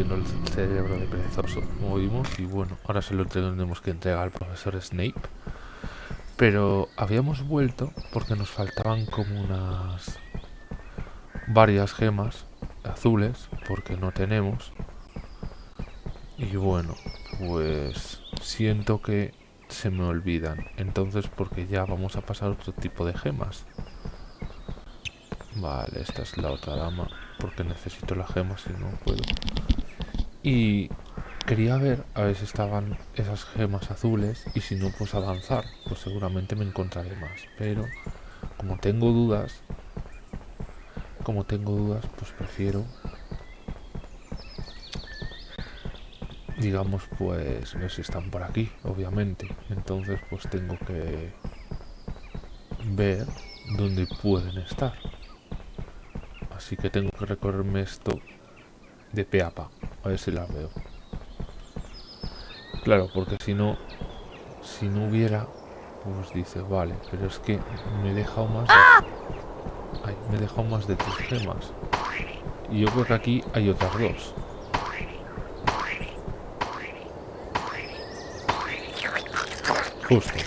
el cerebro de perezoso, como vimos, y bueno, ahora se lo tenemos que entregar al profesor Snape. Pero habíamos vuelto porque nos faltaban como unas varias gemas azules, porque no tenemos. Y bueno, pues siento que se me olvidan. Entonces, porque ya vamos a pasar otro tipo de gemas. Vale, esta es la otra dama, porque necesito la gema si no puedo. Y quería ver a ver si estaban esas gemas azules y si no, pues avanzar. Pues seguramente me encontraré más. Pero como tengo dudas, como tengo dudas, pues prefiero digamos pues ver si están por aquí obviamente entonces pues tengo que ver dónde pueden estar así que tengo que recorrerme esto de pe a ver si las veo claro porque si no si no hubiera pues dice vale pero es que me he dejado más de, ay, me he dejado más de tres gemas y yo creo que aquí hay otras dos Justo.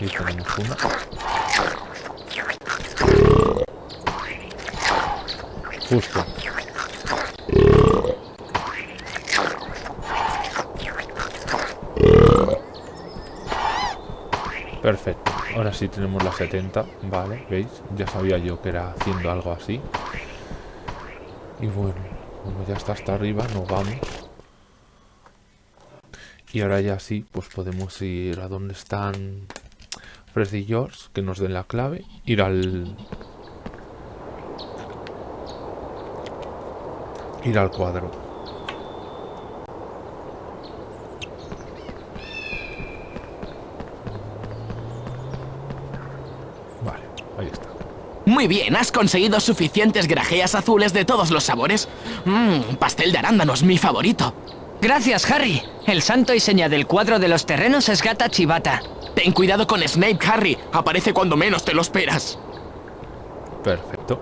Y tenemos una. Justo. Perfecto. Ahora sí tenemos la 70. Vale, ¿veis? Ya sabía yo que era haciendo algo así. Y bueno, como ya está hasta arriba, nos vamos. Y ahora ya sí, pues podemos ir a donde están Fred y George, que nos den la clave, ir al... Ir al cuadro. Vale, ahí está. Muy bien, ¿has conseguido suficientes grajeas azules de todos los sabores? Mmm, pastel de arándanos, mi favorito. Gracias, Harry. El santo y seña del cuadro de los terrenos es Gata Chivata. Ten cuidado con Snape, Harry. Aparece cuando menos te lo esperas. Perfecto.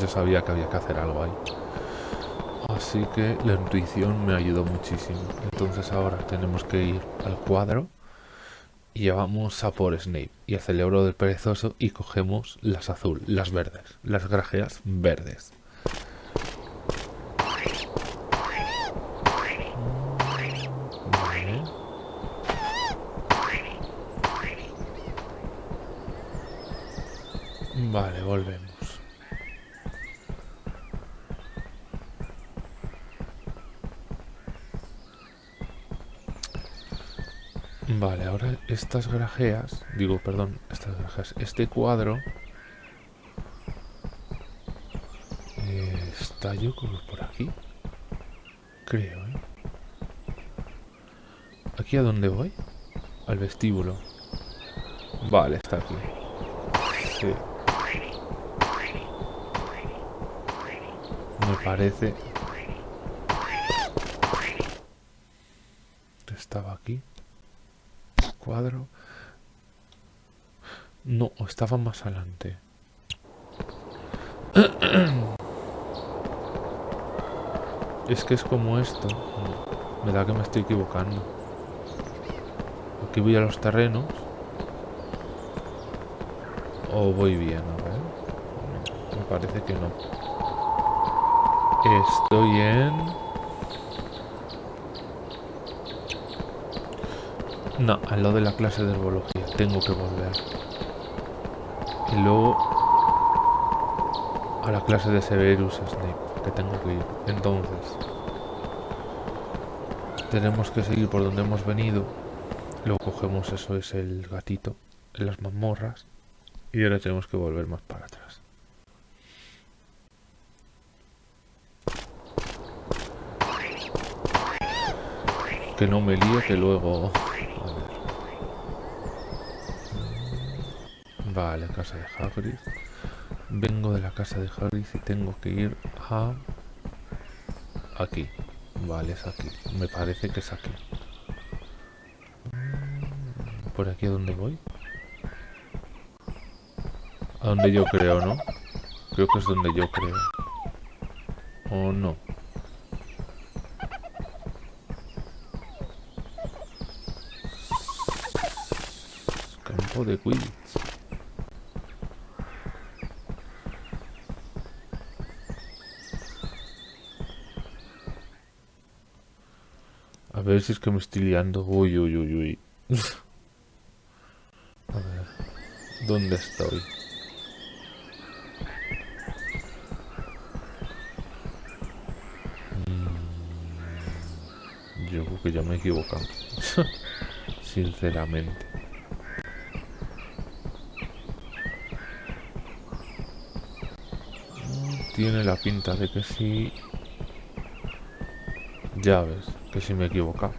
Yo sabía que había que hacer algo ahí. Así que la intuición me ayudó muchísimo. Entonces ahora tenemos que ir al cuadro y vamos a por Snape y al cerebro del perezoso y cogemos las azul, las verdes, las grajeas verdes. Vale. Vale, volvemos. Vale, ahora estas grajeas, digo, perdón, estas grajeas, este cuadro eh, está yo por aquí, creo, ¿eh? ¿Aquí a dónde voy? Al vestíbulo. Vale, está aquí. Sí. Me parece... Estaba aquí. Cuadro. No, estaba más adelante. Es que es como esto. Me da que me estoy equivocando. Aquí voy a los terrenos. O voy bien, a ver. Me parece que no. Estoy en... No, al lado de la clase de herbología. Tengo que volver. Y luego a la clase de Severus Snape, que tengo que ir. Entonces, tenemos que seguir por donde hemos venido. Luego cogemos eso, es el gatito, en las mazmorras. Y ahora tenemos que volver más para atrás. Que no me líe, que luego... Ver. Vale, casa de Hagrid. Vengo de la casa de Hagrid y tengo que ir a... Aquí. Vale, es aquí. Me parece que es aquí. ¿Por aquí a dónde voy? A donde yo creo, ¿no? Creo que es donde yo creo. ¿O no? De. A ver si es que me estoy liando. Uy, uy, uy, uy. A ver. ¿Dónde estoy? Mm, Yo creo que ya me he equivocado. Sinceramente. Tiene la pinta de que sí. Ya ves, que sí me he equivocado.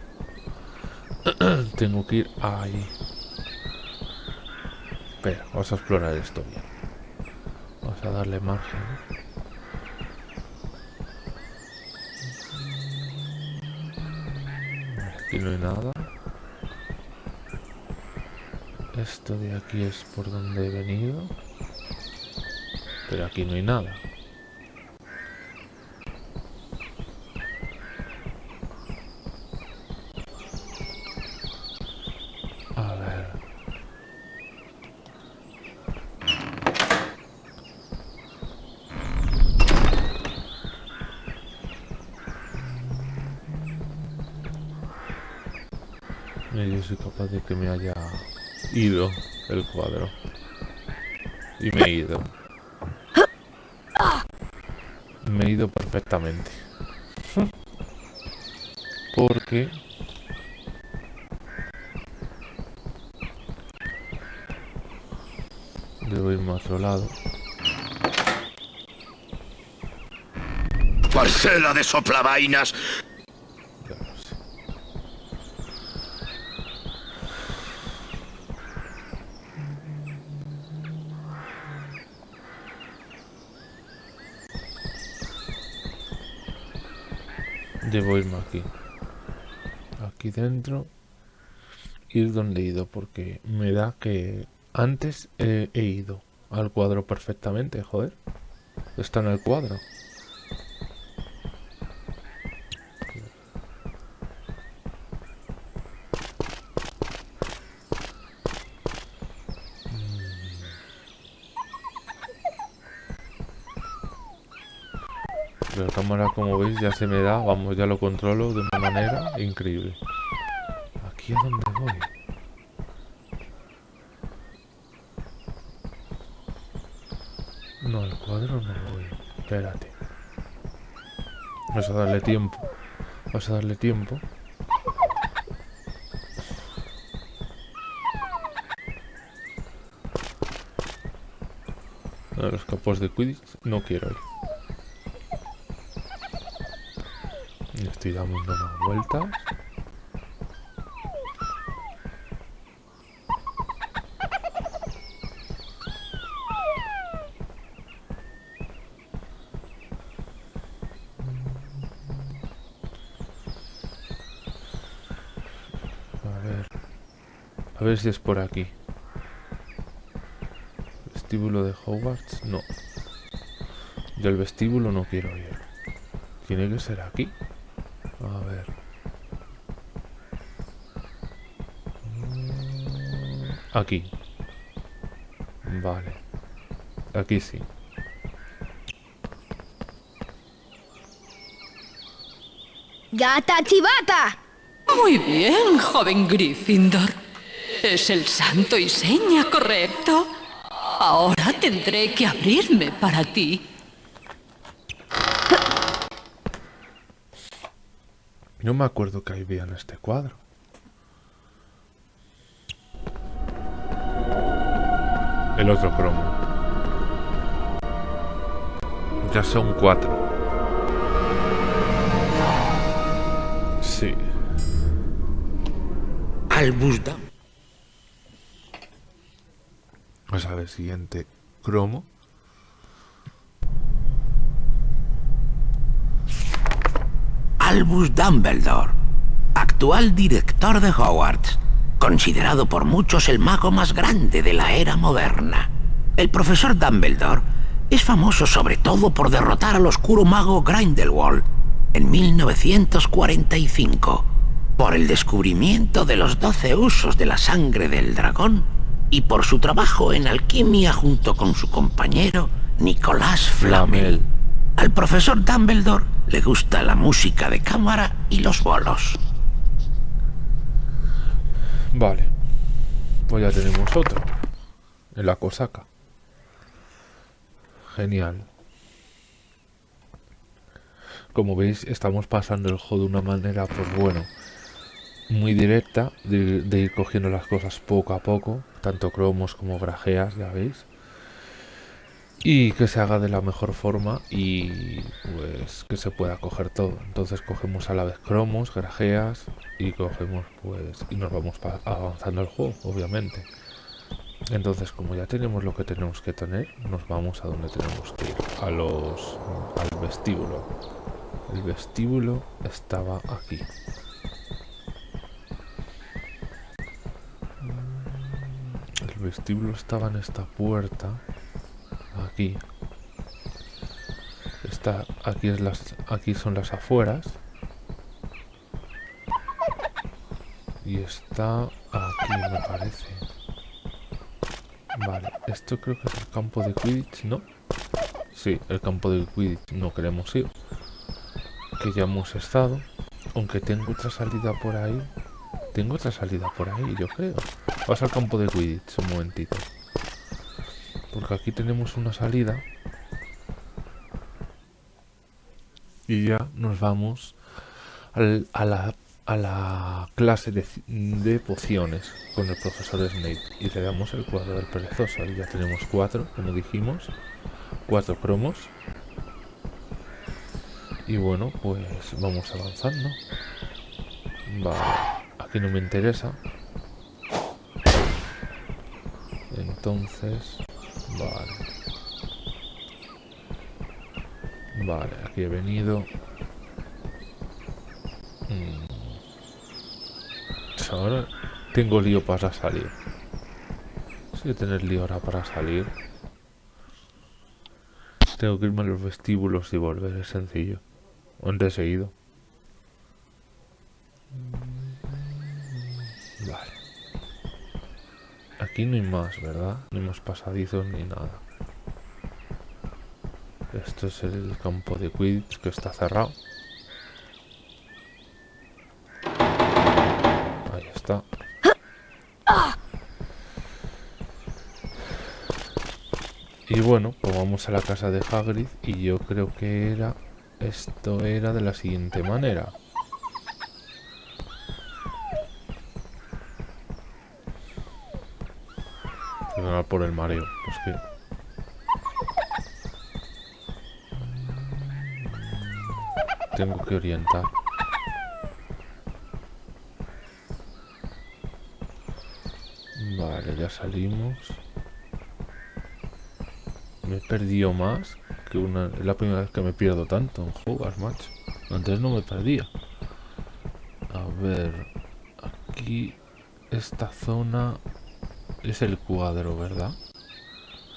Tengo que ir ahí. Espera, vamos a explorar esto bien. Vamos a darle margen. Aquí no hay nada. Esto de aquí es por donde he venido. Pero aquí no hay nada. Que me haya ido el cuadro. Y me he ido. Me he ido perfectamente. Porque... Debo irme a otro lado. Parcela de soplavainas. Ya lo sé. Debo irme aquí. Aquí dentro. Ir donde he ido, porque me da que antes he, he ido al cuadro perfectamente, joder. Está en el cuadro. La cámara, como veis, ya se me da. Vamos, ya lo controlo de una manera increíble. ¿Aquí a dónde voy? No, al cuadro no voy. Espérate. Vamos a darle tiempo. Vamos a darle tiempo. A los capos de Quidditch no quiero ir. Estoy dando unas vueltas. Ver si es por aquí. Vestíbulo de Hogwarts, no. Del vestíbulo no quiero ir. Tiene que ser aquí. A ver. Aquí. Vale. Aquí sí. ¡Gata chivata! Muy bien, joven Gryffindor. Es el santo y seña correcto. Ahora tendré que abrirme para ti. No me acuerdo que había en este cuadro. El otro cromo. Ya son cuatro. Sí. Albus Vamos a ver, siguiente cromo. Albus Dumbledore, actual director de Hogwarts, considerado por muchos el mago más grande de la era moderna. El profesor Dumbledore Es famoso sobre todo por derrotar al oscuro mago Grindelwald en 1945, por el descubrimiento de los 12 usos de la sangre del dragón y por su trabajo en alquimia junto con su compañero Nicolás Flamel. Al profesor Dumbledore le gusta la música de cámara y los bolos. Vale. Pues ya tenemos otro. En la cosaca. Genial. Como veis, estamos pasando el juego de una manera, pues bueno, muy directa, de, ir cogiendo las cosas poco a poco, tanto cromos como grajeas, ya veis. Y que se haga de la mejor forma y pues que se pueda coger todo. Entonces cogemos a la vez cromos, grajeas y cogemos pues y nos vamos avanzando el juego, obviamente. Entonces como ya tenemos lo que tenemos que tener, nos vamos a donde tenemos que ir, a los al vestíbulo. El vestíbulo estaba aquí. Vestíbulo estaba en esta puerta. Aquí. Está, aquí, es las, aquí son las afueras. Y está aquí, me parece. Vale, esto creo que es el campo de Quidditch, ¿no? Sí, el campo de Quidditch no queremos ir. Que ya hemos estado. Aunque tengo otra salida por ahí. Tengo otra salida por ahí, yo creo. Vas al campo de Quidditch un momentito. Porque aquí tenemos una salida. Y ya nos vamos a, la, clase de, ci- de pociones con el profesor Snape. Y le damos el cuadro del perezoso. Y ya tenemos cuatro, como dijimos. Cuatro cromos. Y bueno, pues vamos avanzando. Vale, aquí no me interesa. Entonces, vale. Vale, aquí he venido. Mm. Ahora tengo lío para salir. Si a tener lío ahora para salir. Tengo que irme a los vestíbulos y volver, es sencillo. Antes he. Aquí no hay más, ¿verdad? No hay más pasadizos ni nada. Esto es el campo de Quidditch que está cerrado. Ahí está. Y bueno, pues vamos a la casa de Hagrid y yo creo que era... Esto era de la siguiente manera. Por el mareo, pues que... Tengo que orientar. Vale, ya salimos. Me he perdido más que una... Es la primera vez que me pierdo tanto en jugas, macho. Antes no me perdía. A ver... Aquí... Esta zona... Es el cuadro, ¿verdad?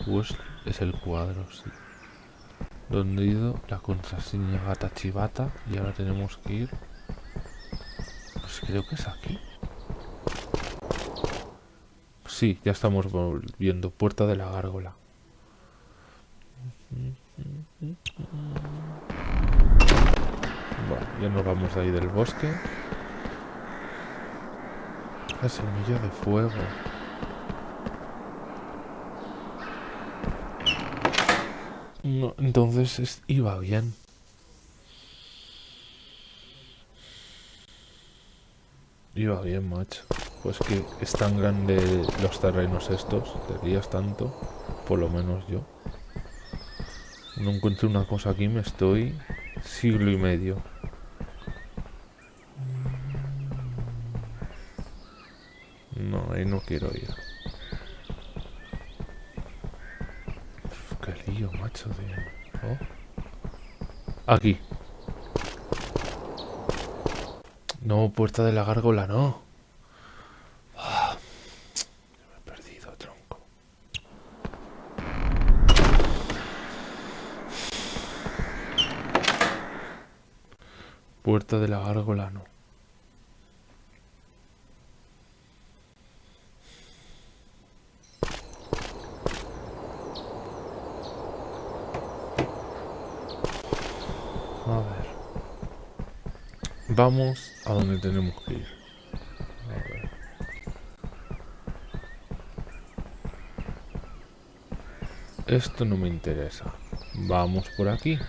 Pues es el cuadro, sí. Donde he ido la contraseña gata chivata y ahora tenemos que ir. Pues creo que es aquí. Sí, ya estamos volviendo. Puerta de la gárgola. Vale, ya nos vamos de ahí del bosque. La semilla de fuego. Entonces es- iba bien. Iba bien, macho. Pues que es tan grande los terrenos estos, te rías tanto, por lo menos yo. No encuentro una cosa aquí, me estoy siglo y medio. Aquí. No, puerta de la gárgola, no. Ah, perdido, tronco. Puerta de la gárgola, no. Vamos a donde tenemos que ir. A ver. Esto no me interesa. Vamos por aquí.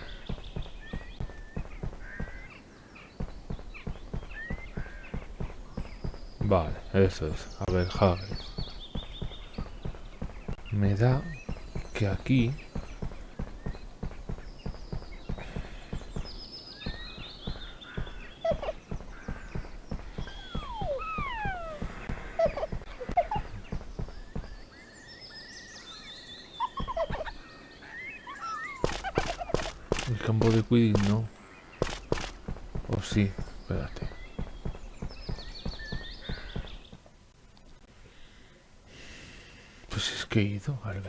Vale, eso es. A ver, Hagrid. Me da que aquí... El campo de Quidditch no. O sí, espérate. Pues es que he ido al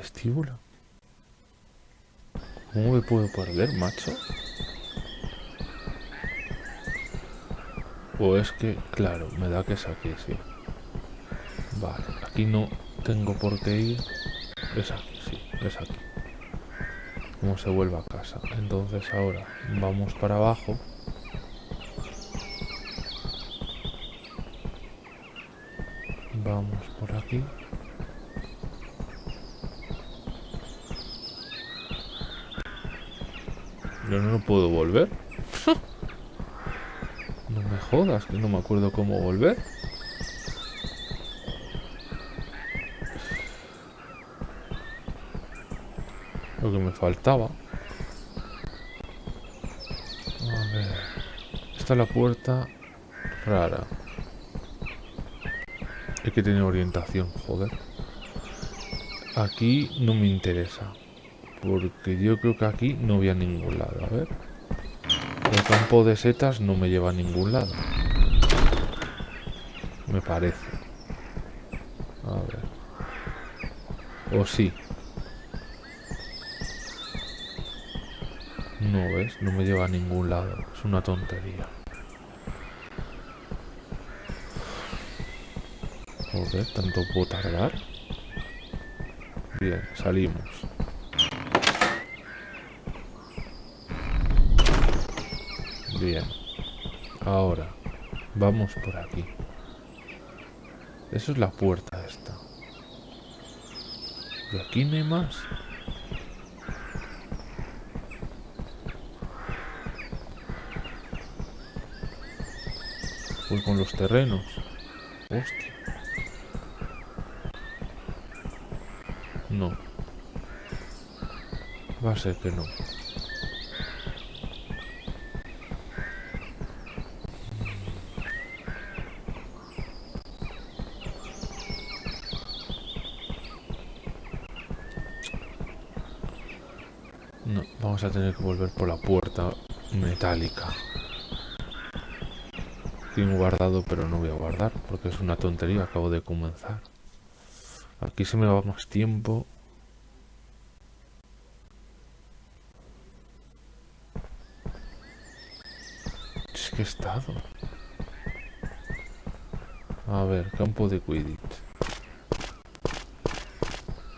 ¿Cómo me puedo perder, macho? O es que, claro, me da que es aquí, sí. Vale, aquí no tengo por qué ir. Es aquí, sí, es aquí. Cómo se vuelve a casa. Entonces ahora vamos para abajo. Vamos por aquí. Yo no puedo volver. no me jodas, que no me acuerdo cómo volver. Lo que me faltaba. A ver. Esta es la puerta rara. Hay que tener orientación, joder. Aquí no me interesa. Porque yo creo que aquí no voy a ningún lado. A ver. El campo de setas no me lleva a ningún lado. Me parece. A ver. O sí. No ves, no me lleva a ningún lado. Es una tontería. Joder, ¿tanto puedo tardar? Bien, salimos. Bien. Ahora, vamos por aquí. Eso es la puerta esta. ¿Y aquí no hay más? Voy con los terrenos. Hostia. No. Va a ser que. No, vamos a tener que volver por la puerta metálica. Guardado, pero no voy a guardar porque es una tontería. Acabo de comenzar. Aquí se me va más tiempo. Es que he estado. A ver, campo de Quidditch.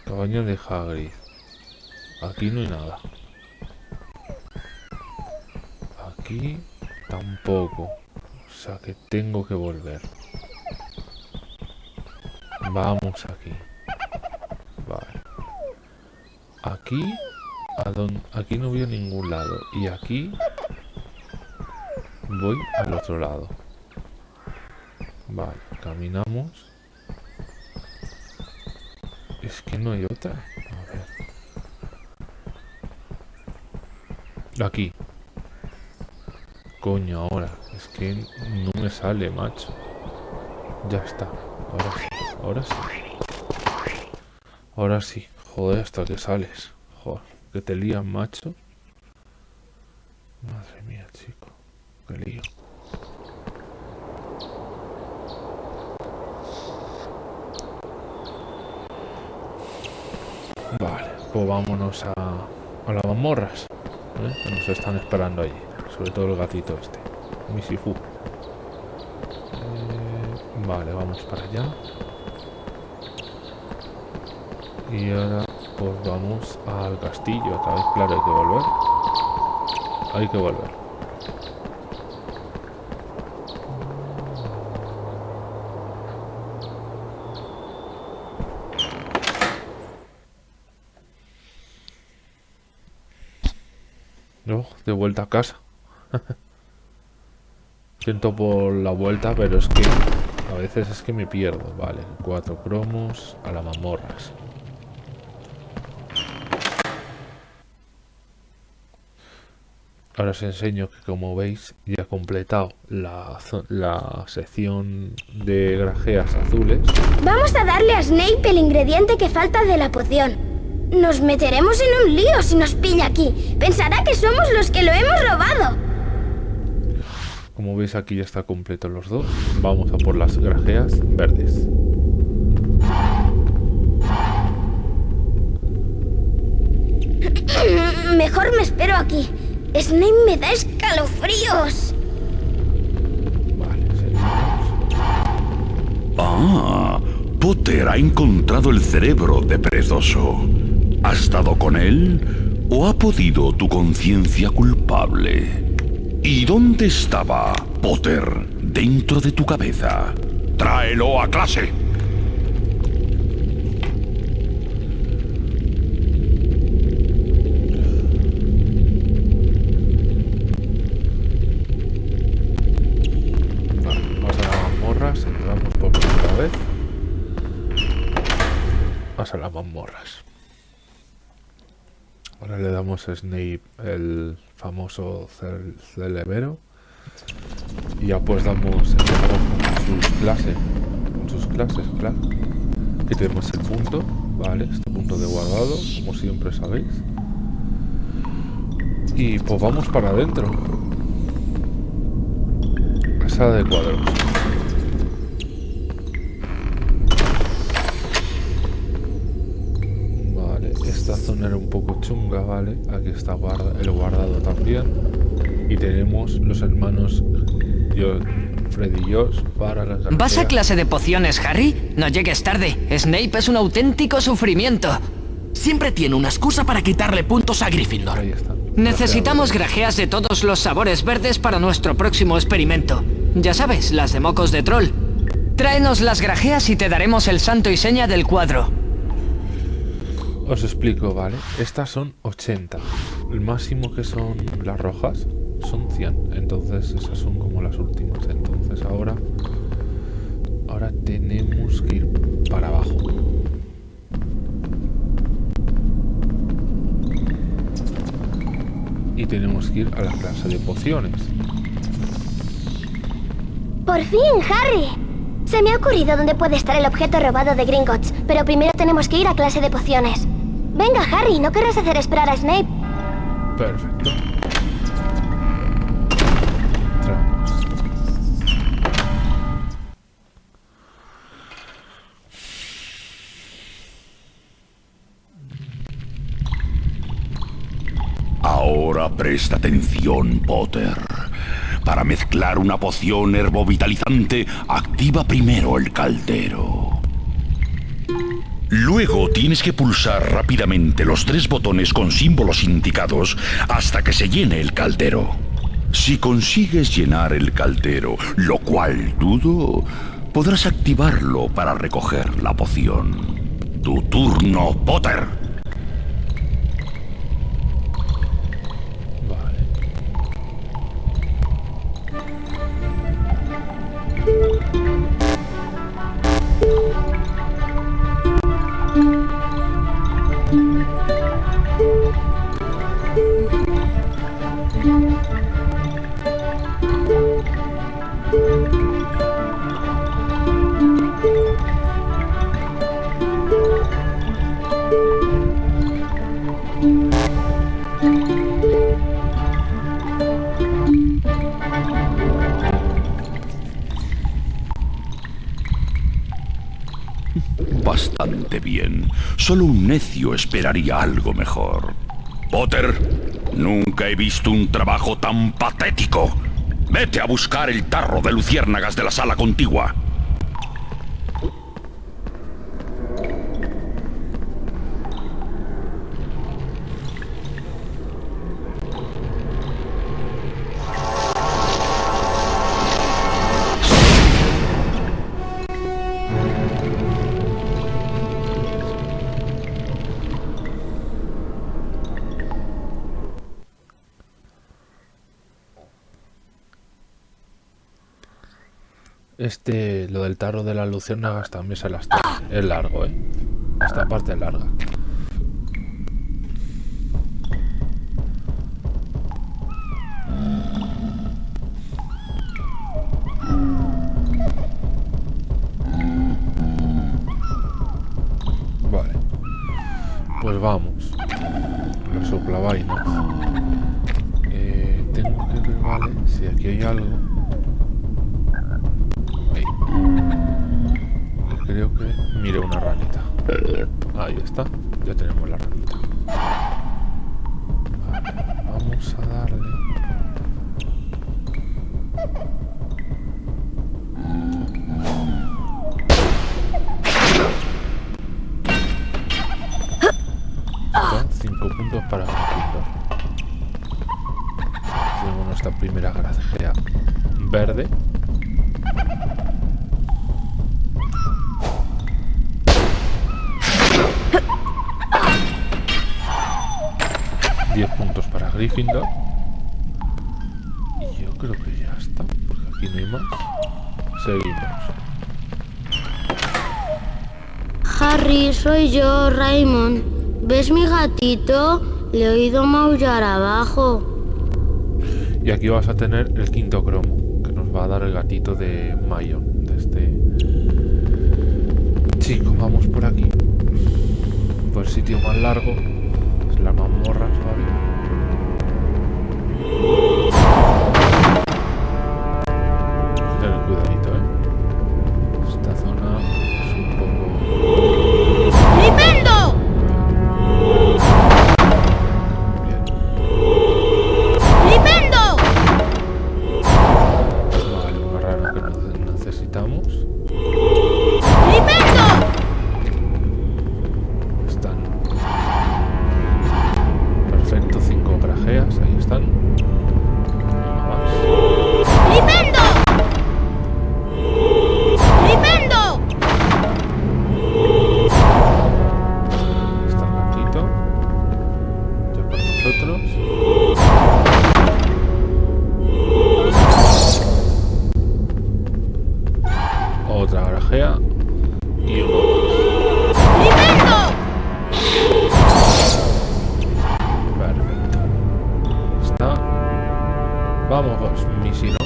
Cabaña de Hagrid. Aquí no hay nada. Aquí tampoco. Sea que tengo que volver. Vamos aquí. Vale. Aquí. A aquí no voy a ningún lado. Y aquí. Voy al otro lado. Vale, caminamos. Es que no hay otra. A ver. Aquí. Coño, ahora. Es que no me sale, macho. Ya está. Ahora sí. Ahora sí. Ahora sí. Joder, hasta que sales. Joder, que te lían, macho. Madre mía, chico. Qué lío. Vale, pues vámonos a, las mazmorras. ¿eh? Que nos están esperando allí. Sobre todo el gatito este. mi Sifu. Eh, vale, vamos para allá. Y ahora pues vamos al castillo otra vez. Claro, hay que volver. Hay que volver. No, de vuelta a casa. Siento por la vuelta, pero es que a veces es que me pierdo. Vale, cuatro cromos a las mazmorras. Ahora os enseño que como veis ya he completado la, la sección de grajeas azules. Vamos a darle a Snape el ingrediente que falta de la poción. Nos meteremos en un lío si nos pilla aquí. Pensará que somos los que lo hemos robado. Como veis aquí ya está completo los dos. Vamos a por las grajeas verdes. Mejor me espero aquí. Snape me da escalofríos. Vale, seguimos. Ah, Potter ha encontrado el cerebro de Perezoso. ¿Has dado con él o ha podido tu conciencia culpable? ¿Y dónde estaba Potter dentro de tu cabeza? Tráelo a clase. Vale, vamos a las mazmorras. Entramos por primera vez. Vamos a las mazmorras. Ahora le damos a Snape el famoso cel- celebero. Y ya pues damos sus clases. Sus clases, claro. Aquí tenemos el punto. Vale, este punto de guardado, como siempre sabéis. Y pues vamos para adentro. Sala de cuadros. Vale, esta zona era un poco chunga, ¿vale? Aquí está guarda- el guardado también. Y tenemos los hermanos yo, Freddy y Josh para las ¿Vas a clase de pociones, Harry? No llegues tarde. Snape es un auténtico sufrimiento. Siempre tiene una excusa para quitarle puntos a Gryffindor. Ahí está. Necesitamos grajeas de todos los sabores verdes para nuestro próximo experimento. Ya sabes, las de mocos de troll. Tráenos las grajeas y te daremos el santo y seña del cuadro. Os explico, ¿vale? Estas son 80. El máximo que son las rojas son 100. Entonces esas son como las últimas. Entonces ahora... Ahora tenemos que ir para abajo. Y tenemos que ir a la clase de pociones. Por fin, Harry. Se me ha ocurrido dónde puede estar el objeto robado de Gringotts, pero primero tenemos que ir a clase de pociones. Venga, Harry, ¿no querrás hacer esperar a Snape? Perfecto. Ahora presta atención, Potter. Para mezclar una poción herbovitalizante, activa primero el caldero. Luego tienes que pulsar rápidamente los tres botones con símbolos indicados hasta que se llene el caldero. Si consigues llenar el caldero, lo cual dudo, podrás activarlo para recoger la poción. Tu turno, Potter. bastante bien. Solo un necio esperaría algo mejor. Potter, nunca he visto un trabajo tan patético. Vete a buscar el tarro de luciérnagas de la sala contigua. Este, lo del tarro de las luciérnagas también se las trae. Es largo, eh. Esta parte es larga. gatito le he oído maullar abajo. Y aquí vas a tener el quinto cromo, que nos va a dar el gatito de Mayon, de este chico. Vamos por aquí. Por el sitio más largo, es la mazmorra. área y uno Perfecto. Está. Vamos, misil.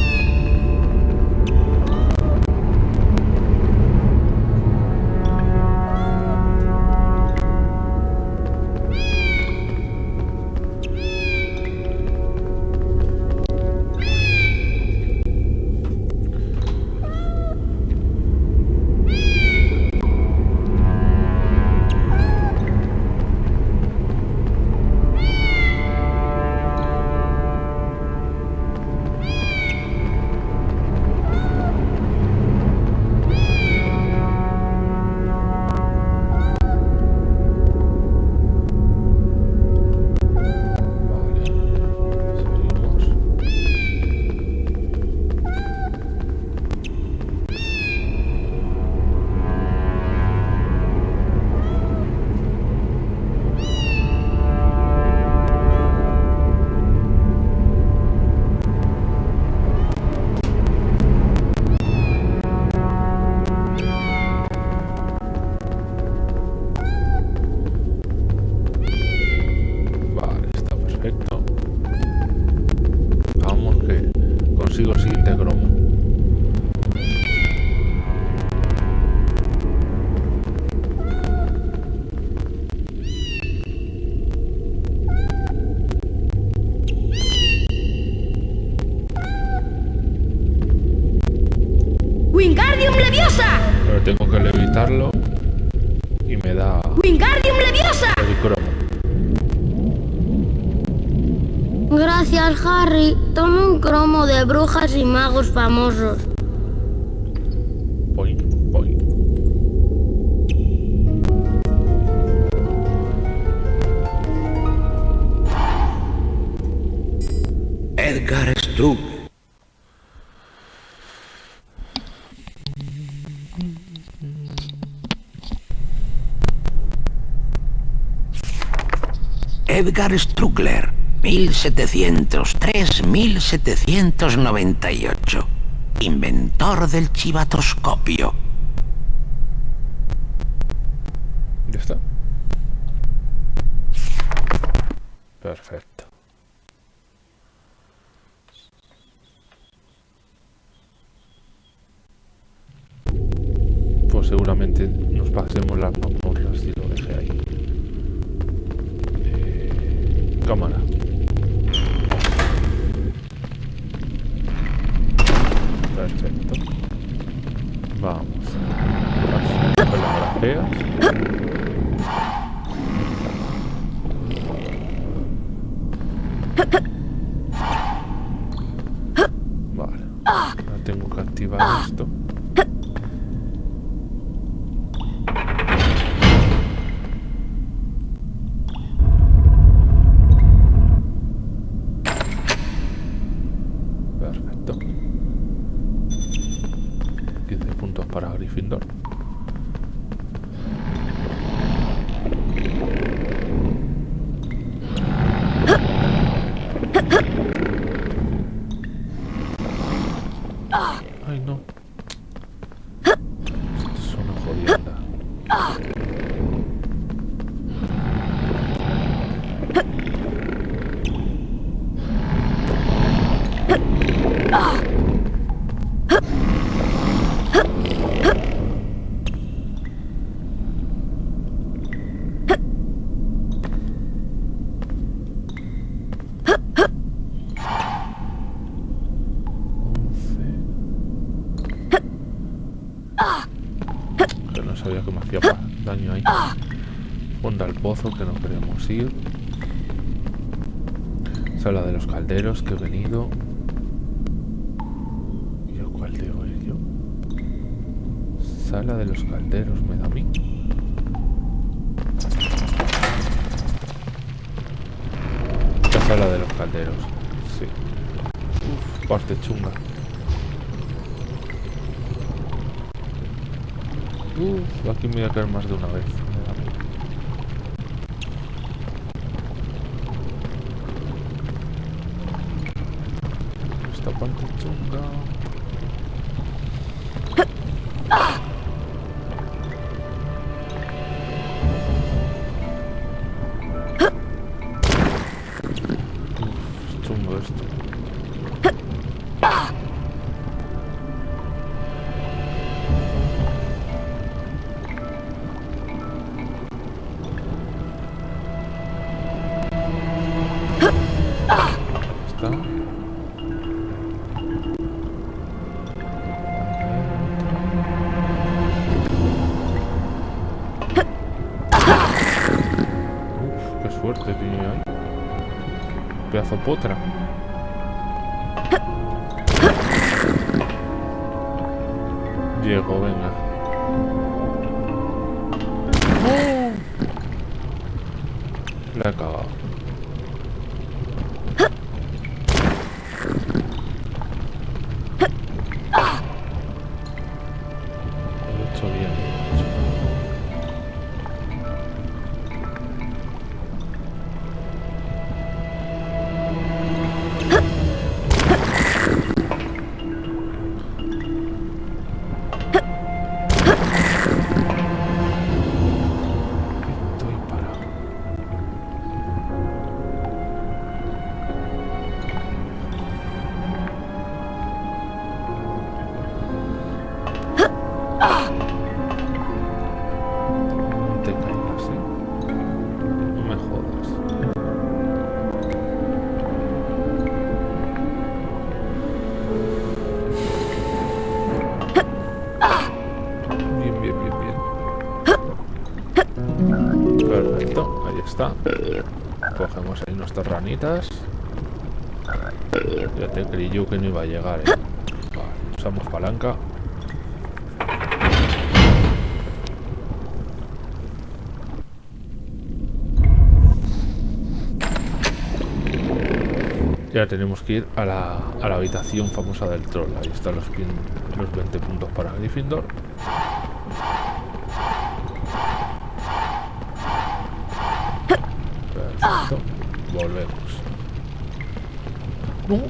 Brujas y magos famosos. Voy, voy. Edgar Struve. Edgar Struckler, 1703-1798. Inventor del chivatoscopio. Ya. Perfecto. Pues seguramente nos pasemos las mazmorras y lo dejé ahí. Cámara. Perfecto. Vamos. Las grajeas. Vale. Ahora tengo que activar esto. Perfecto. 15 puntos para Gryffindor. Ay, no. Esto es una jodienda. Que no sabía que me hacía pa- daño ahí. Fonda al pozo que no Sala de los calderos que he venido. ¿Y yo cuál yo? Sala de los calderos me da a mí. La sala de los calderos. Sí. Uf, parte chunga. Uf, aquí me voy a caer más de una vez. Поттера. Ya te creí yo que no iba a llegar, ¿eh? Vale, usamos palanca. Ya tenemos que ir a la, a la habitación famosa del troll. Ahí están los, los 20 puntos para Gryffindor. Perfecto. Volvemos. No.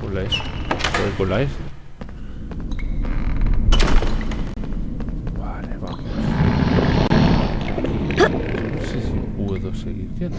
Con la S. Voy con la S. Vale, vamos. No sé si puedo seguir yendo.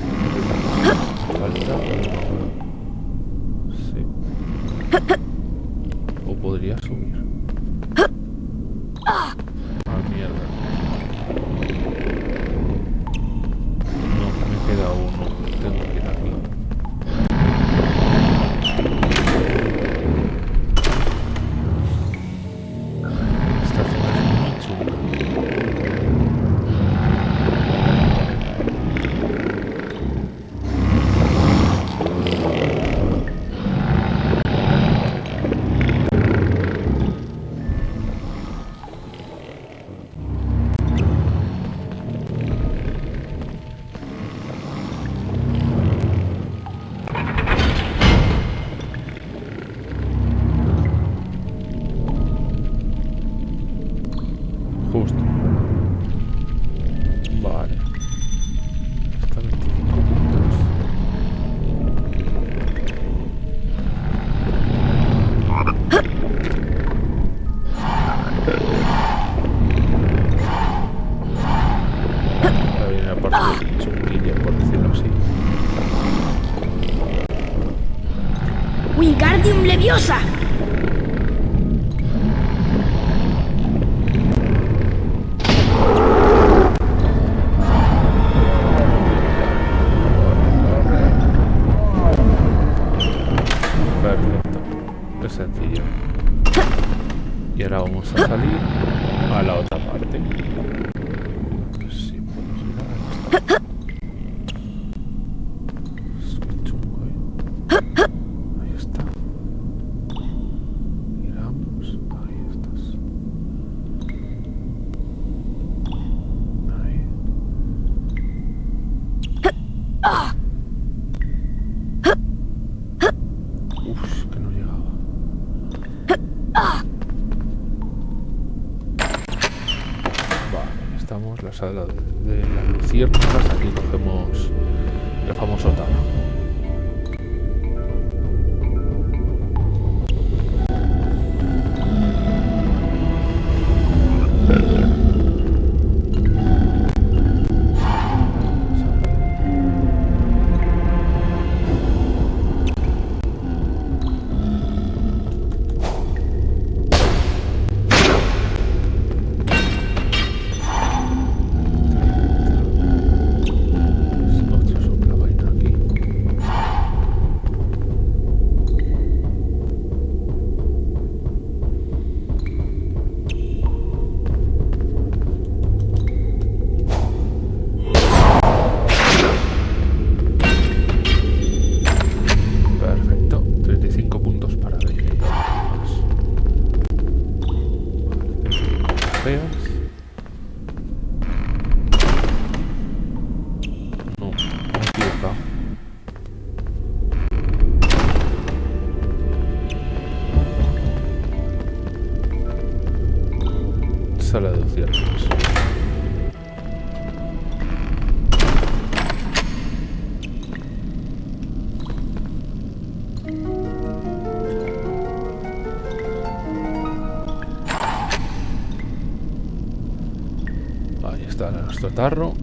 Nuestro tarro.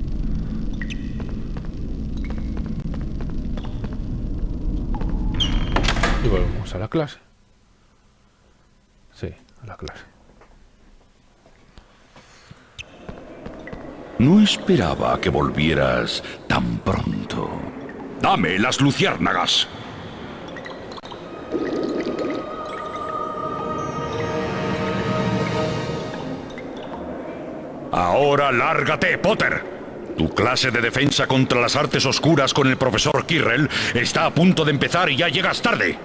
Y volvemos a la clase. Sí, a la clase. No esperaba que volvieras tan pronto. Dame las luciérnagas. Ahora lárgate, Potter. Tu clase de defensa contra las artes oscuras con el profesor Kirrell está a punto de empezar y ya llegas tarde.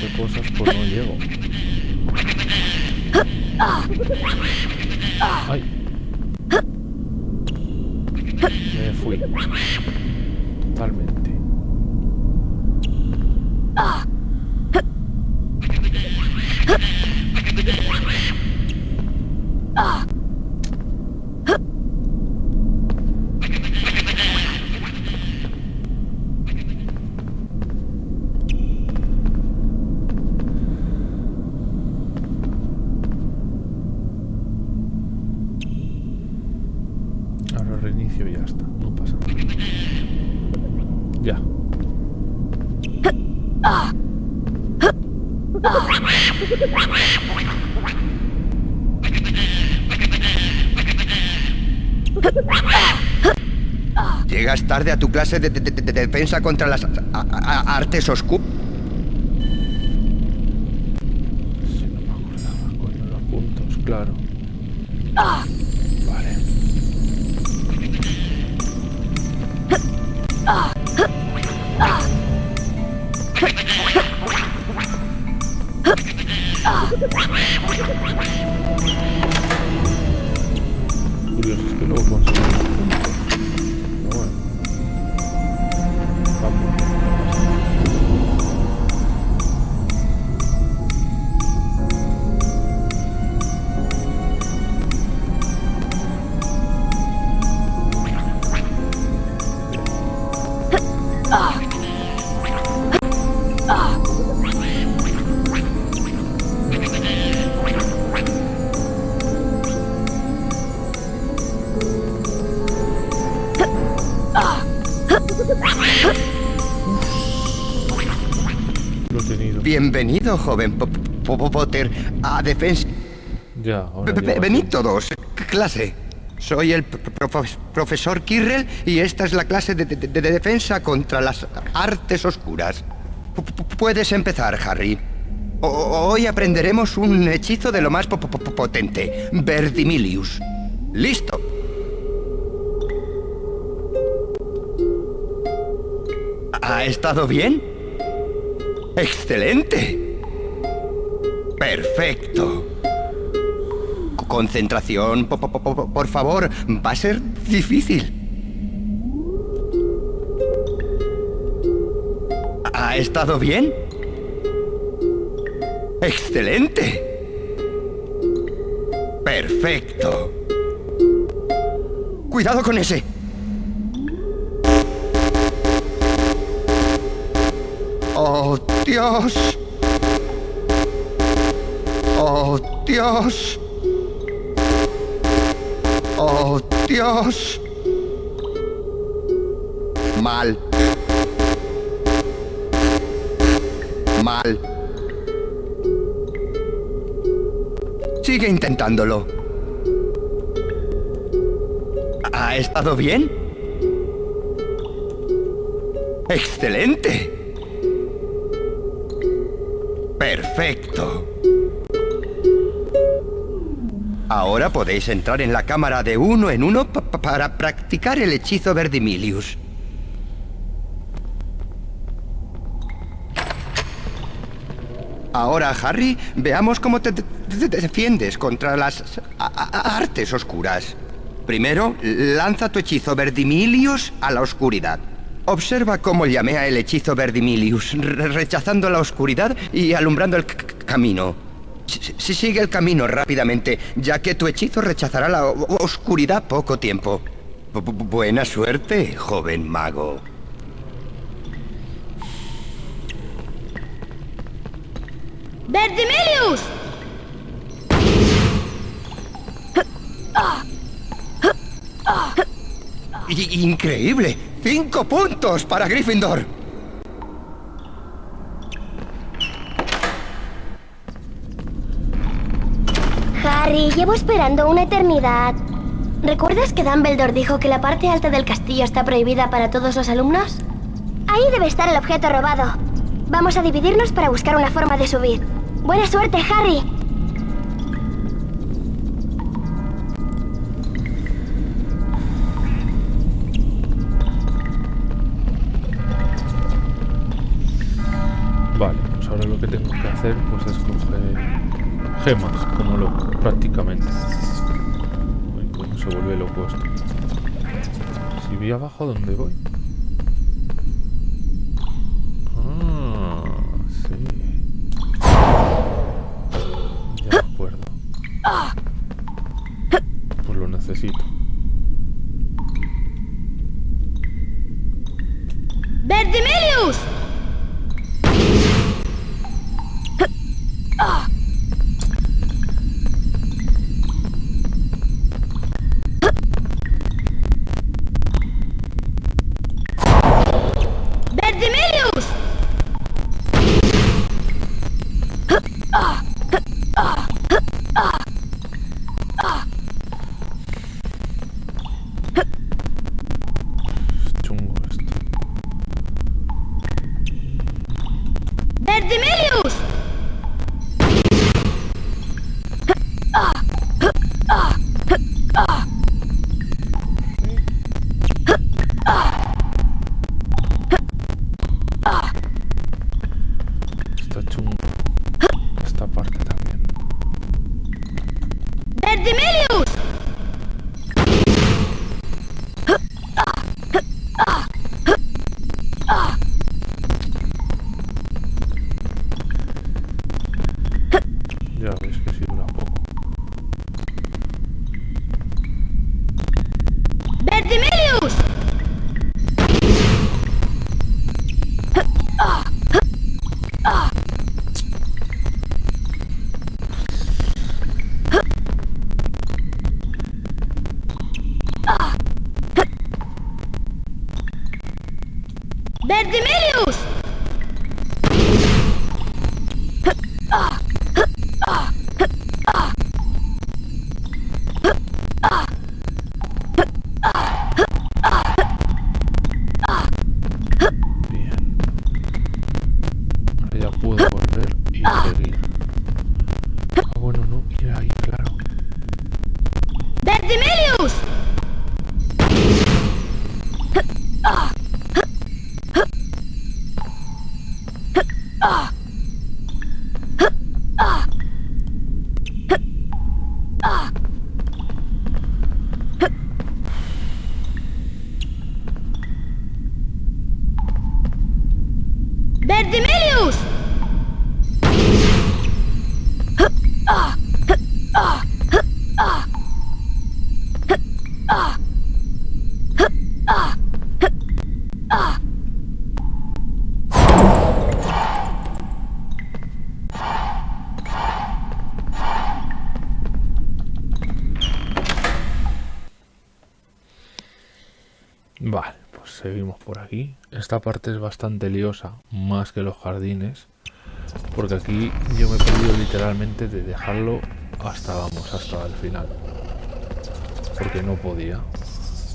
De cosas pues no llego. Ay. Me fui. Totalmente. Defensa contra las artes oscuras. Bienvenido, joven Po- Po- Potter, a defensa. Ya, ahora Venid todos, clase. Soy el pro- profe- profesor Kirrell y esta es la clase de, de- de- de defensa contra las artes oscuras. Pu- pu- Puedes empezar, Harry. O- hoy aprenderemos un hechizo de lo más po- potente, Verdimilius. Listo. ¿Ha estado bien? ¡Excelente! Perfecto. Concentración, po- po- po- po- por favor. Va a ser difícil. ¿Ha estado bien? ¡Excelente! Perfecto. Cuidado con ese. ¡Oh, Dios! ¡Oh, Dios! ¡Oh, Dios! Mal. Mal. Sigue intentándolo. ¿Ha estado bien? ¡Excelente! Perfecto. Ahora podéis entrar en la cámara de uno en uno pa- pa- para practicar el hechizo Verdimilius. Ahora, Harry, veamos cómo te, defiendes contra las artes oscuras. Primero, lanza tu hechizo Verdimilius a la oscuridad. Observa cómo llamea el hechizo Verdimilius, re- rechazando la oscuridad y alumbrando el camino. Si, si- sigue el camino rápidamente, ya que tu hechizo rechazará la oscuridad poco tiempo. Bu- bu- buena suerte, joven mago. ¡Verdimilius! ¡Increíble! ¡Cinco puntos para Gryffindor! Harry, llevo esperando una eternidad. ¿Recuerdas que Dumbledore dijo que la parte alta del castillo está prohibida para todos los alumnos? Ahí debe estar el objeto robado. Vamos a dividirnos para buscar una forma de subir. Buena suerte, Harry. Vale, pues ahora lo que tengo que hacer pues es coger gemas, como loco, prácticamente. Se vuelve loco esto. Si voy abajo, ¿dónde voy? Vermilius! Esta parte es bastante liosa, más que los jardines. Porque aquí yo me he perdido literalmente de dejarlo hasta, vamos, hasta el final. Porque no podía.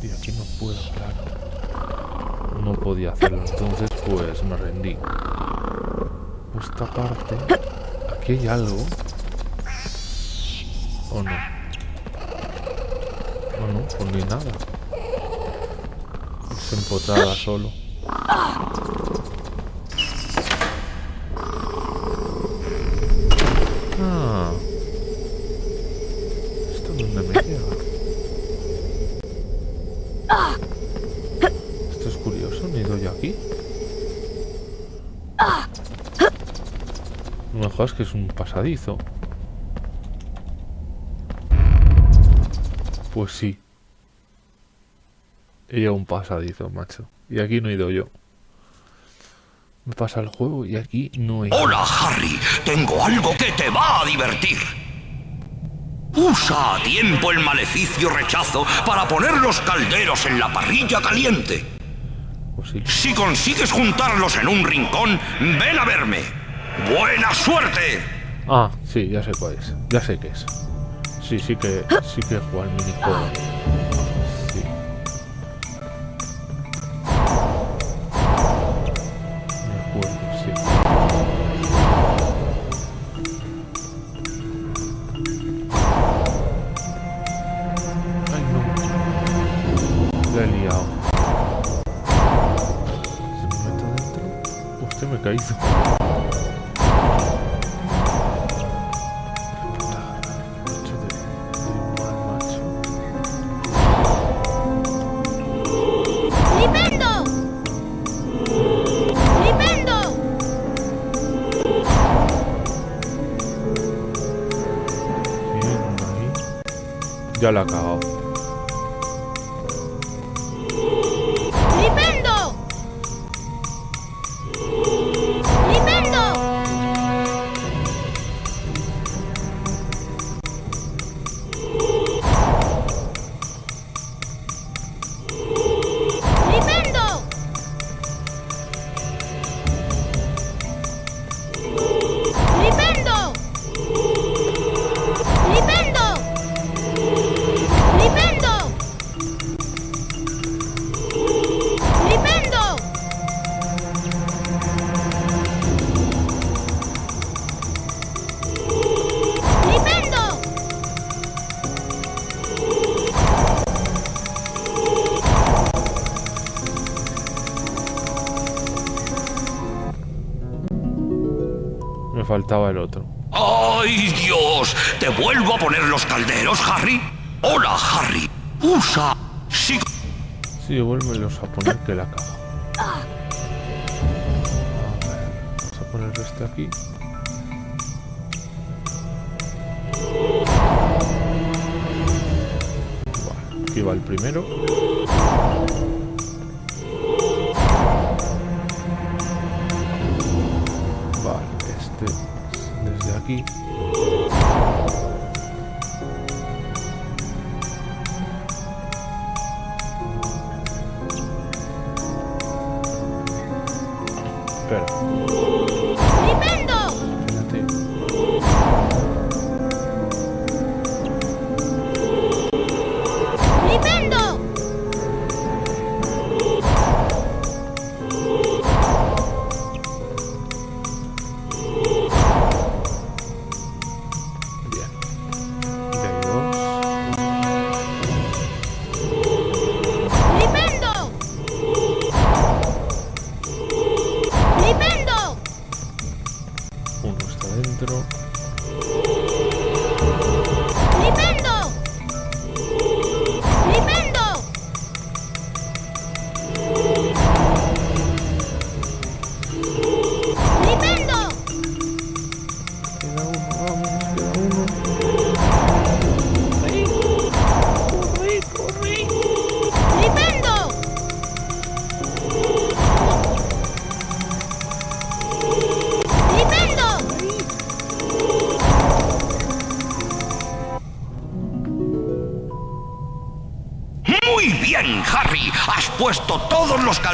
Y aquí no puedo, claro. No podía hacerlo, entonces pues me rendí. Esta parte... Aquí hay algo. ¿O no? ¿O no? Pues ni nada. Es empotrada solo. Jodas que es un pasadizo. Pues sí. He llegado a un pasadizo, macho. Y aquí no he ido yo. Me pasa el juego y aquí no he ido. Hola, Harry. Tengo algo que te va a divertir. Usa a tiempo el maleficio rechazo para poner los calderos en la parrilla caliente. Pues sí. Si consigues juntarlos en un rincón, ven a verme. ¡Buena suerte! Ah, sí, ya sé cuál es. Ya sé qué es. Sí, sí que, sí que juega al minijuego. Ya la ha El otro. ¡Ay, Dios! ¿Te vuelvo a poner los calderos, Harry? Hola, Harry. Usa... Si Sí, vuélvelos a poner que la cago. A ver, vamos a poner este aquí.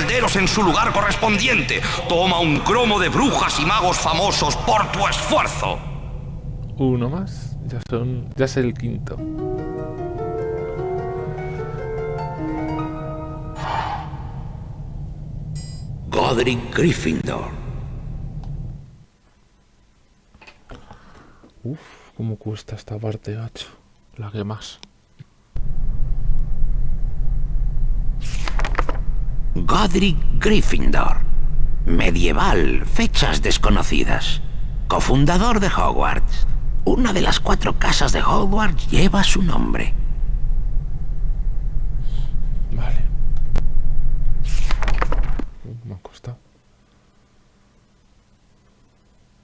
Calderos en su lugar correspondiente. Toma un cromo de brujas y magos famosos por tu esfuerzo. Uno más. Ya son. Ya es el quinto. Godric Gryffindor. Uf, cómo cuesta esta parte, macho. La que más. Godric Gryffindor. Medieval, fechas desconocidas. Cofundador de Hogwarts. Una de las cuatro casas de Hogwarts lleva su nombre. Vale. Me ha costado.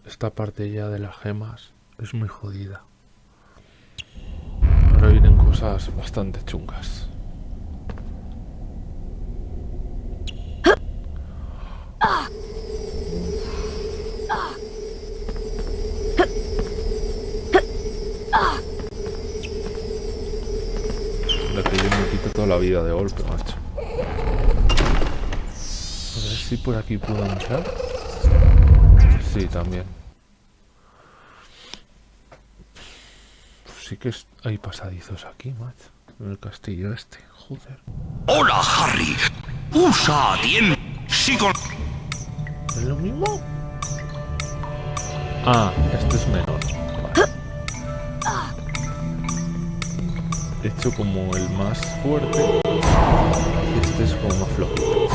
Esta parte ya de las gemas es muy jodida. Ahora vienen cosas bastante chungas. Vida de golpe, macho. A ver si por aquí puedo entrar. Sí, también. Sí que es- hay pasadizos aquí, macho. En el castillo este, joder. Hola, Harry. Usa a tiempo. Si con... ¿Es lo mismo? Ah, este es menor. Hecho como el más fuerte. y Este es como más flojito.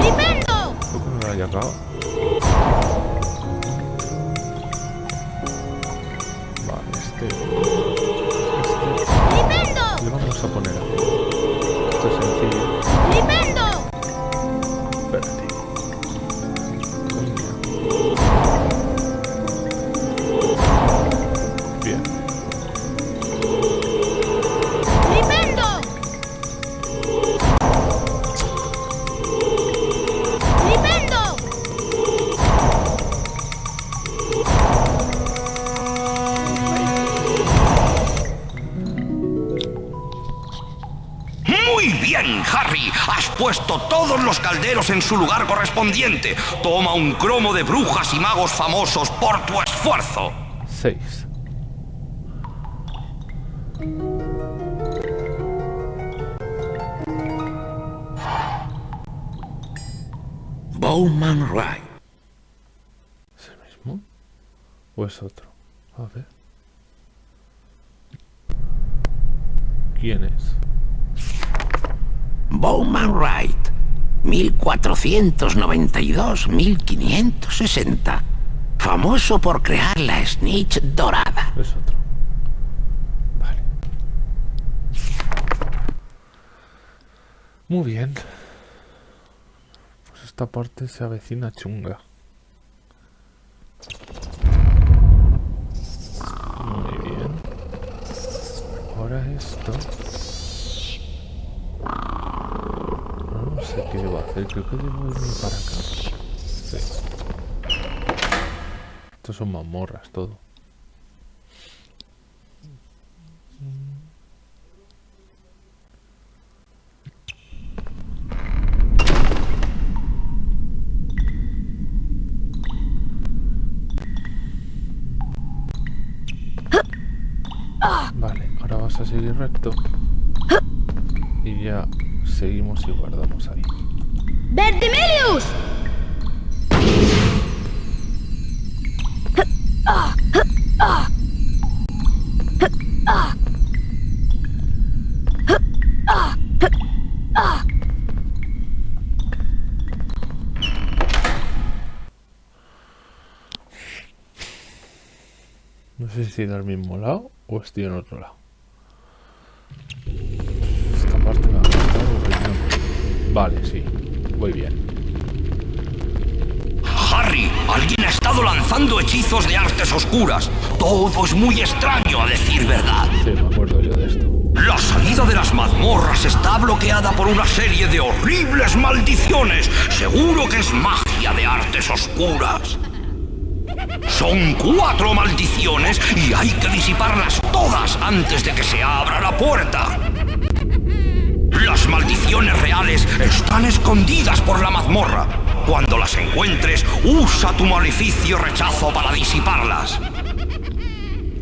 ¡Flipendo! No lo haya acabado. Correspondiente. Toma un cromo de brujas y magos famosos por tu esfuerzo. 6. 1492-1560. Famoso por crear la snitch dorada. Es otro. Vale. Muy bien. Pues esta parte se avecina chunga. Muy bien. Ahora esto. sé qué debo hacer. Creo que debo irme para acá. Sí. Estos son mazmorras, todo. Vale, ahora vas a seguir recto. Y ya seguimos y guardamos ahí. ¡Bertimelius! No sé si estoy al mismo lado o estoy en otro lado. Vale, sí. Voy bien. Harry, alguien ha estado lanzando hechizos de artes oscuras. Todo es muy extraño, a decir verdad. Sí, me acuerdo yo de esto. La salida de las mazmorras está bloqueada por una serie de horribles maldiciones. Seguro que es magia de artes oscuras. Son cuatro maldiciones y hay que disiparlas todas antes de que se abra la puerta. Las maldiciones reales están escondidas por la mazmorra. Cuando las encuentres, usa tu maleficio rechazo para disiparlas.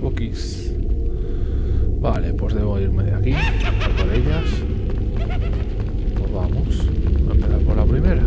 Okis. Vale, pues debo irme de aquí, por ellas. Pues vamos, a empezar por la primera.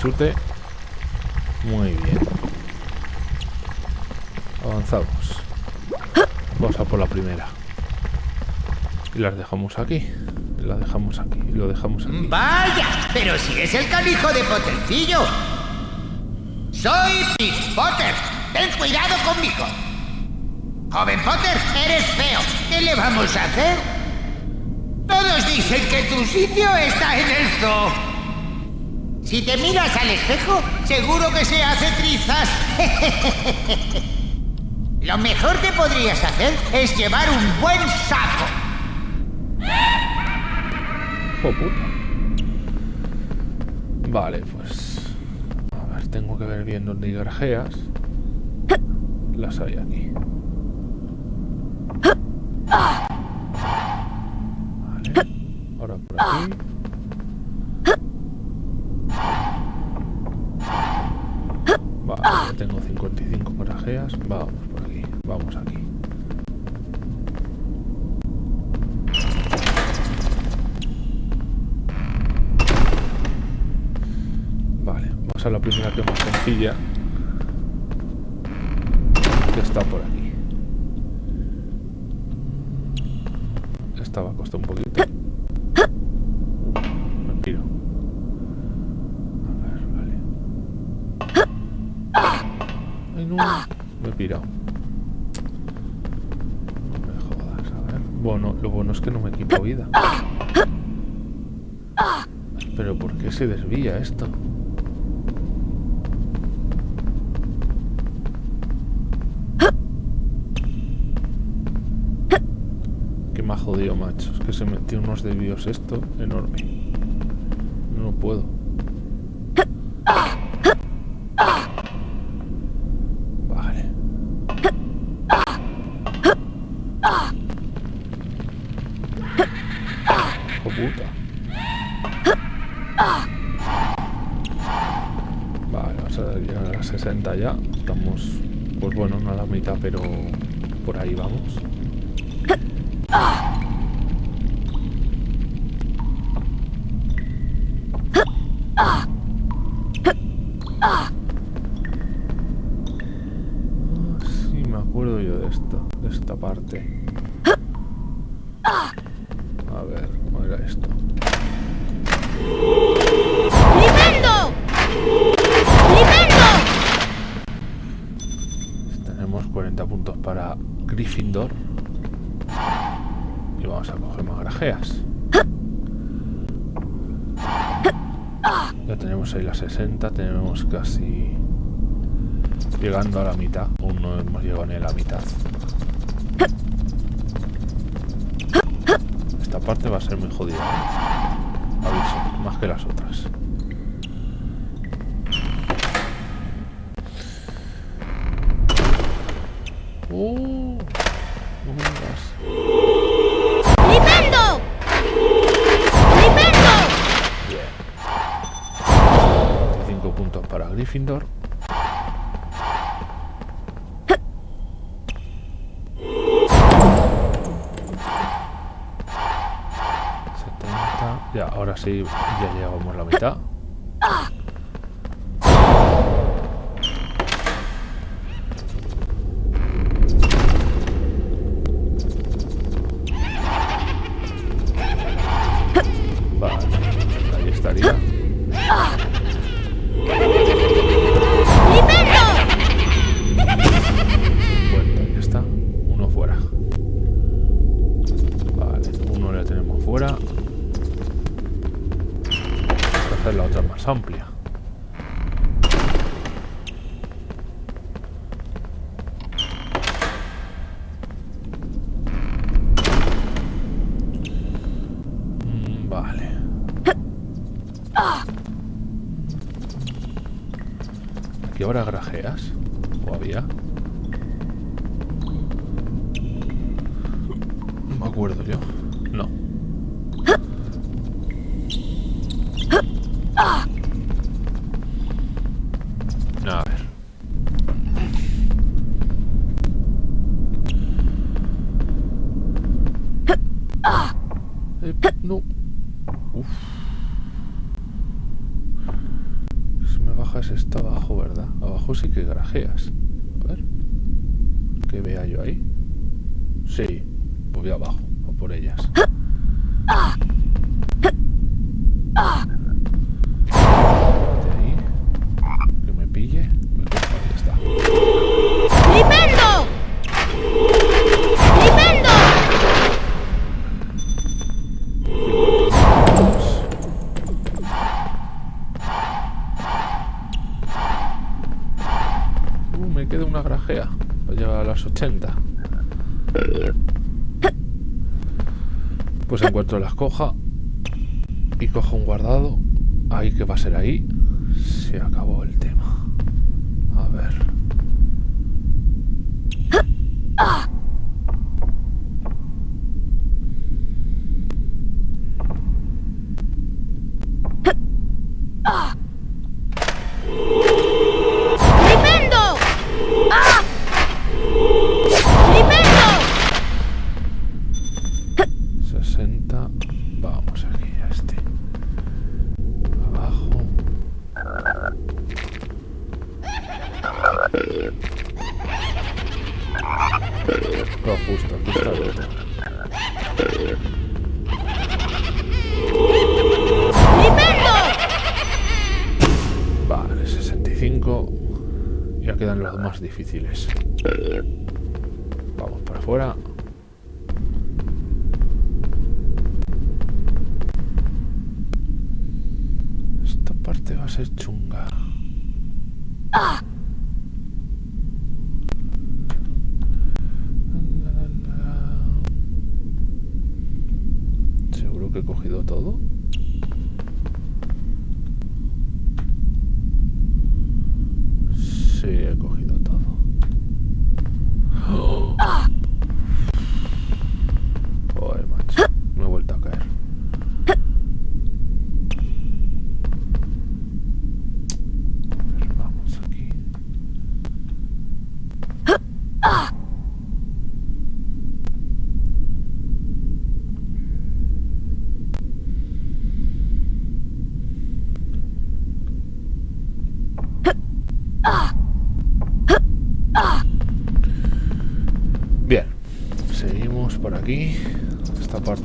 Chute. Muy bien. Avanzamos. Vamos a por la primera. Y las dejamos aquí. La dejamos aquí. Lo dejamos aquí. Vaya, pero si es el canijo de Pottercillo. Soy Pete Potter. Ten cuidado conmigo. Joven Potter, eres feo. ¿Qué le vamos a hacer? Todos dicen que tu sitio está en el zoo. Si te miras al espejo, seguro que se hace trizas. Lo mejor que podrías hacer es llevar un buen saco. ¡Oh, puta! Vale, pues... A ver, tengo que ver bien dónde hay grajeas. Las hay aquí. Vale. Ahora por aquí. Vale, ya tengo 55 grajeas. Vamos por aquí. Vamos aquí. Vale, vamos a la primera que es más sencilla. Que está por aquí. Esta va a costar un poquito. Me tiro. A ver, vale. Ay, no. Me he pirado. No me jodas, a ver. Bueno, lo bueno es que no me quita vida. Pero ¿por qué desvía esto? Me ha jodido, macho. Es que se metió unos desvíos esto enorme. No puedo. pero por ahí vamos. 60 tenemos casi llegando a la mitad. Aún no hemos llegado ni la mitad. Esta parte va a ser muy jodida. Aviso, más que las otras. Oh. Gryffindor. ya, ahora sí, ya llegamos a la mitad. de una grajea. Lo lleva a las 80. Pues encuentro cuanto las coja y cojo un guardado, ahí que va a ser ahí, se acabó el tema. A ver.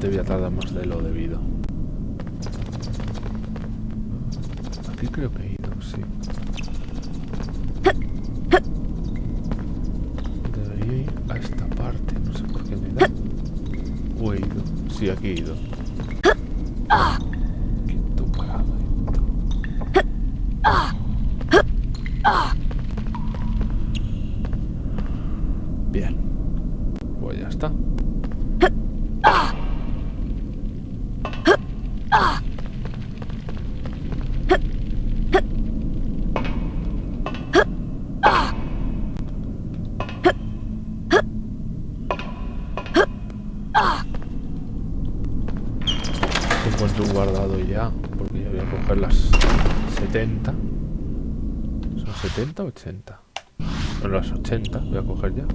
Parte voy tardar más de lo debido. Aquí creo que he ido, sí. Debería ir a esta parte, no sé por qué me da. O he ido. Sí, aquí he ido. 80, 80. En los 80, voy a coger ya.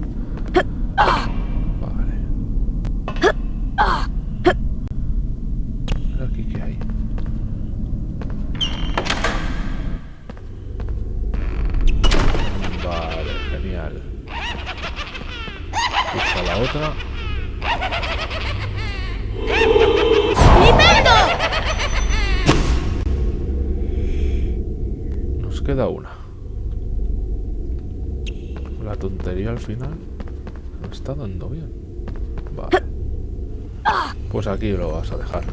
Dando bien. Vale. Pues aquí lo vas a dejar.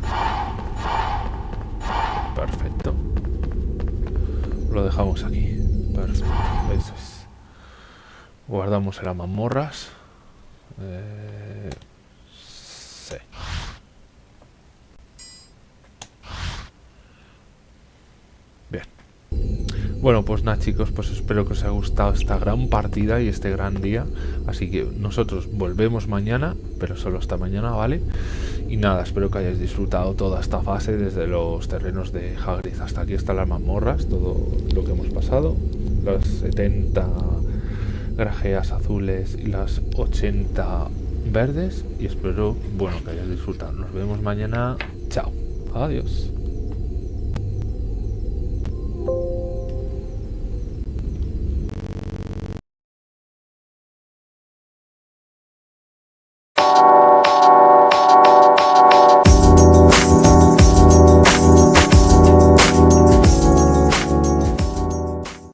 Perfecto. Lo dejamos aquí. Perfecto. Eso es. Guardamos en las mazmorras. Eh, sí. Bien. Bueno, pues nada chicos, pues espero que os haya gustado esta gran partida y este gran día. Así que nosotros volvemos mañana, pero solo hasta mañana, ¿vale? Y nada, espero que hayáis disfrutado toda esta fase desde los terrenos de Hagrid hasta aquí hasta las mazmorras, todo lo que hemos pasado. Las 70 grajeas azules y las 80 verdes. Y espero, bueno, que hayáis disfrutado. Nos vemos mañana. Chao. Adiós.